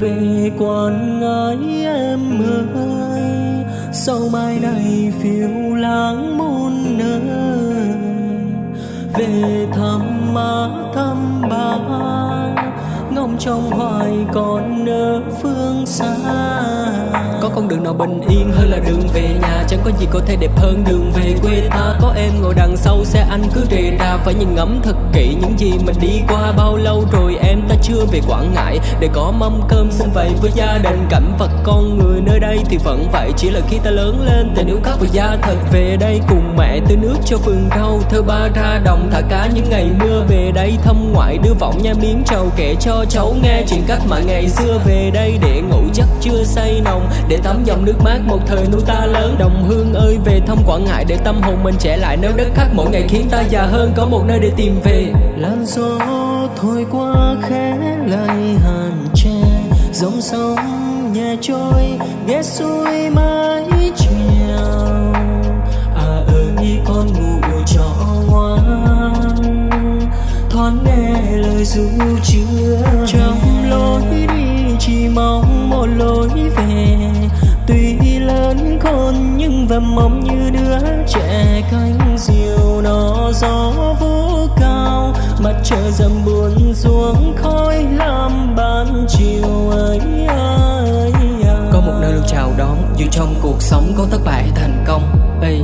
về quan ngãi em ơi, sau mai này phiêu lãng muôn nơi. Về thăm má thăm ba, ngóng trong hoài còn nỡ phương xa có con đường nào bình yên hơn là đường về nhà? Chẳng có gì có thể đẹp hơn đường về quê ta. Có em ngồi đằng sau xe anh cứ rề ra phải nhìn ngắm thật kỹ những gì mình đi qua. Bao lâu rồi em ta chưa về quảng ngãi? Để có mâm cơm xin vậy với gia đình. Cảnh vật con người nơi đây thì vẫn vậy. Chỉ là khi ta lớn lên tình yêu khác với gia thật về đây cùng mẹ tưới nước cho vườn rau, thơ ba ra đồng, thả cá những ngày mưa về đây. Thăm ngoại đưa vọng nha miếng trầu, kể cho cháu nghe chuyện cách mà ngày xưa về đây. Để ngủ chắc chưa say nồng để tắm dòng nước mát, một thời nuôi ta lớn. Đồng hương ơi, về thăm quảng ngại để tâm hồn mình trẻ lại nếu đất khác. Mỗi ngày khiến ta già hơn, có một nơi để tìm về. Làn gió thổi qua khẽ lại hàn tre, dòng sông nhẹ trôi ghé xuôi mái chiều. Trời dần buồn xuống khói lam ban chiều ấy ơi Có một nơi luôn chào đón Dù trong cuộc sống có thất bại thành công Ê,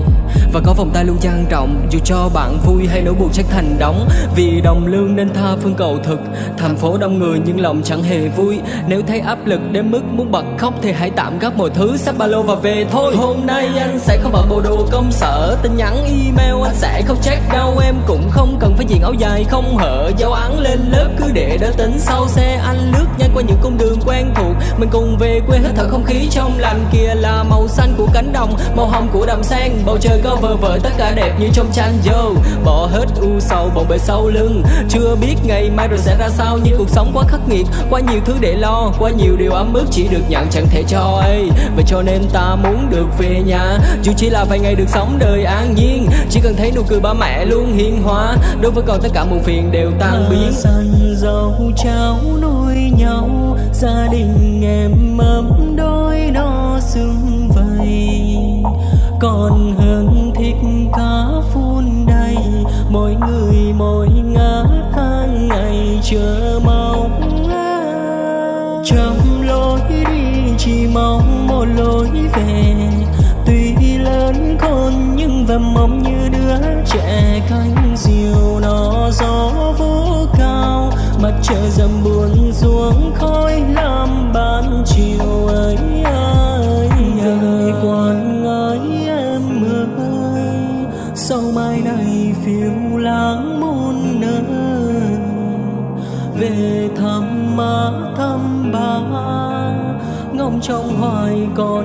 Và có vòng tay luôn trang trọng Dù cho bạn vui hay nỗi buồn chắc thành đóng. Vì đồng lương nên tha phương cầu thực Thành phố đông người nhưng lòng chẳng hề vui. Nếu thấy áp lực đến mức muốn bật khóc Thì hãy tạm gác mọi thứ sắp ba lô và về thôi. Hôm nay anh sẽ không mặc bộ đồ công sở Tin nhắn email anh sẽ không check đâu. Em cũng không cần phải diện áo dài không hở Giáo án lên lớp cứ để đỡ tính sau xe Anh lướt nhanh qua những cung đường quen thuộc. Mình cùng về quê hít thở không khí trong lành Kia là màu xanh của cánh đồng Màu hồng của đầm sen. Bầu trời có vờ vợi tất cả đẹp như trong tranh Yo, bỏ hết u sầu bồng bề sau lưng. Chưa biết ngày mai rồi sẽ ra sao Nhưng cuộc sống quá khắc nghiệt. Quá nhiều thứ để lo Quá nhiều điều ấm ức chỉ được nhận chẳng thể cho ấy Vậy cho nên ta muốn được về nhà. Dù chỉ là vài ngày được sống đời an nhiên Chỉ cần thấy nụ cười ba mẹ luôn hiền hòa Đối với con tất cả muộn phiền đều tan biến. săn dầu cháu nuôi nhau gia đình em ấm đôi no sương còn hơn thích cá phun đầy, mỗi người mỗi ngã tháng ngày chờ mong à. trong lối đi, chỉ mong một lối về. Tuy lớn con nhưng vẫn mong như đứa trẻ cánh diều nó gió vũ cao. Mặt trời dầm buồn trong hoài còn